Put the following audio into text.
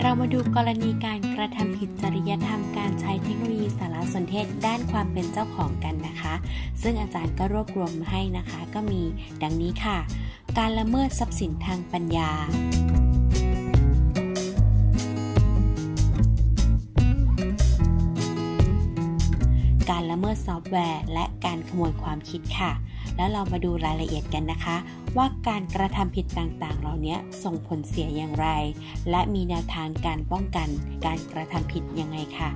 เรามาดูกรณีการกระทำผิดจริยธรรมการใช้เทคโนโลยีสารสนเทศด้านความเป็นเจ้าของกันนะคะ ซึ่งอาจารย์ก็รวบรวมให้นะคะ ก็มีดังนี้ค่ะ การละเมิดทรัพย์สินทางปัญญา การละเมิดซอฟต์แวร์ และการขโมยความคิดค่ะ แล้วเรามาดูรายละเอียดกันนะคะ ว่าการกระทำผิดต่างๆ เหล่านี้ส่งผลเสียอย่างไร และมีแนวทางการป้องกันการกระทำผิดยังไงค่ะ